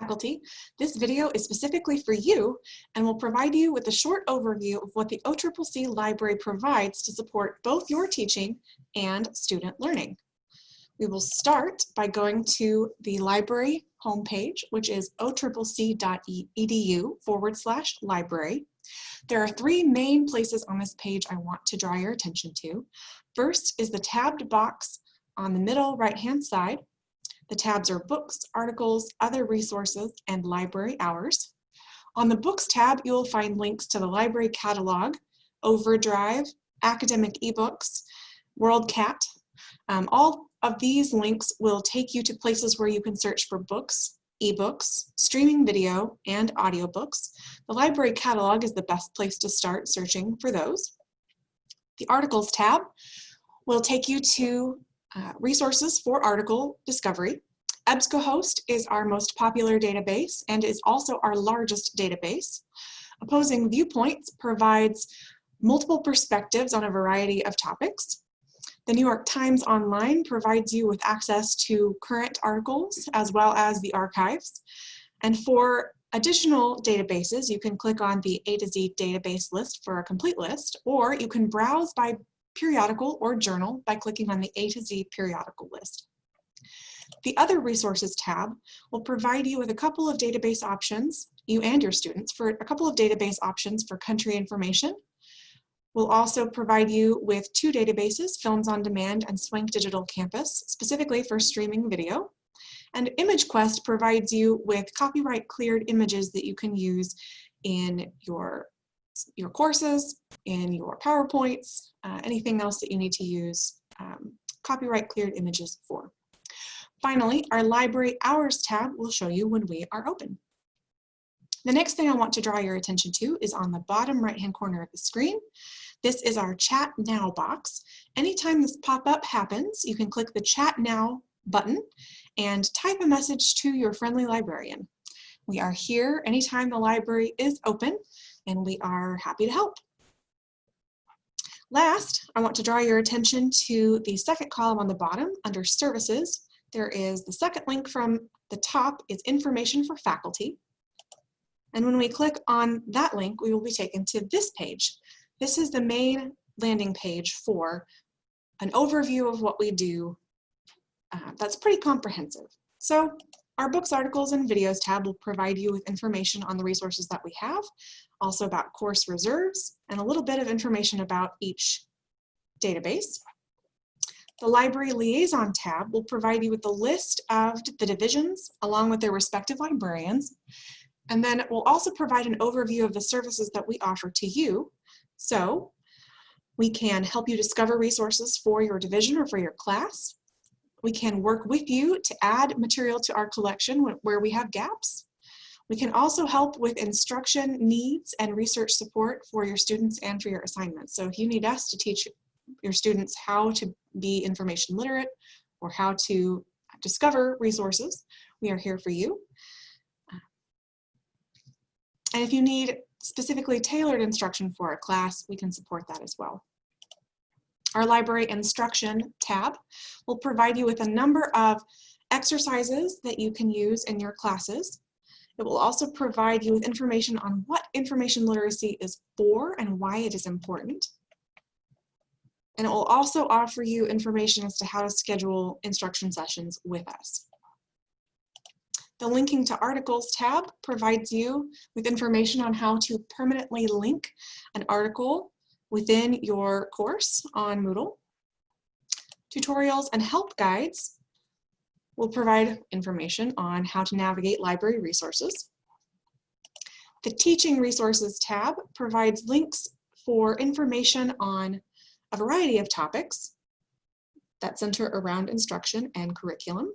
Faculty, this video is specifically for you and will provide you with a short overview of what the OCCC library provides to support both your teaching and student learning. We will start by going to the library homepage, which is occc.edu forward slash library. There are three main places on this page I want to draw your attention to. First is the tabbed box on the middle right-hand side. The tabs are books, articles, other resources, and library hours. On the books tab, you will find links to the library catalog, Overdrive, academic ebooks, WorldCat. Um, all of these links will take you to places where you can search for books, ebooks, streaming video, and audiobooks. The library catalog is the best place to start searching for those. The articles tab will take you to uh, resources for article discovery. EBSCOhost is our most popular database and is also our largest database. Opposing Viewpoints provides multiple perspectives on a variety of topics. The New York Times Online provides you with access to current articles as well as the archives. And for additional databases, you can click on the A to Z database list for a complete list, or you can browse by periodical or journal by clicking on the A to Z periodical list. The Other Resources tab will provide you with a couple of database options, you and your students, for a couple of database options for country information. We'll also provide you with two databases, Films on Demand and Swank Digital Campus, specifically for streaming video. And ImageQuest provides you with copyright cleared images that you can use in your your courses, in your PowerPoints, uh, anything else that you need to use um, copyright cleared images for. Finally, our library hours tab will show you when we are open. The next thing I want to draw your attention to is on the bottom right-hand corner of the screen. This is our chat now box. Anytime this pop-up happens, you can click the chat now button and type a message to your friendly librarian. We are here anytime the library is open and we are happy to help. Last, I want to draw your attention to the second column on the bottom under services. There is the second link from the top is information for faculty. And when we click on that link, we will be taken to this page. This is the main landing page for an overview of what we do. Uh, that's pretty comprehensive. So our books, articles, and videos tab will provide you with information on the resources that we have, also about course reserves, and a little bit of information about each database. The Library Liaison tab will provide you with a list of the divisions along with their respective librarians. And then it will also provide an overview of the services that we offer to you. So we can help you discover resources for your division or for your class. We can work with you to add material to our collection where we have gaps. We can also help with instruction needs and research support for your students and for your assignments. So if you need us to teach your students how to be information literate or how to discover resources, we are here for you. And if you need specifically tailored instruction for a class, we can support that as well. Our library instruction tab will provide you with a number of exercises that you can use in your classes. It will also provide you with information on what information literacy is for and why it is important. And it will also offer you information as to how to schedule instruction sessions with us. The Linking to Articles tab provides you with information on how to permanently link an article within your course on Moodle. Tutorials and help guides will provide information on how to navigate library resources. The Teaching Resources tab provides links for information on a variety of topics that center around instruction and curriculum.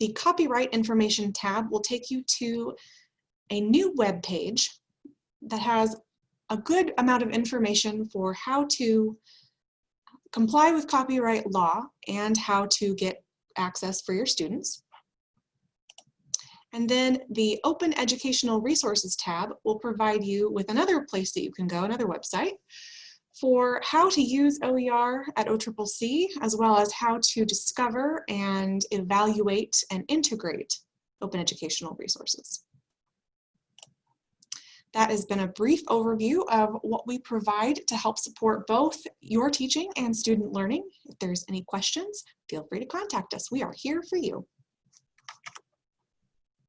The Copyright Information tab will take you to a new web page that has a good amount of information for how to comply with copyright law and how to get access for your students. And then the Open Educational Resources tab will provide you with another place that you can go, another website, for how to use OER at OCCC, as well as how to discover and evaluate and integrate open educational resources. That has been a brief overview of what we provide to help support both your teaching and student learning. If there's any questions, feel free to contact us. We are here for you.